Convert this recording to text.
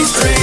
these dreams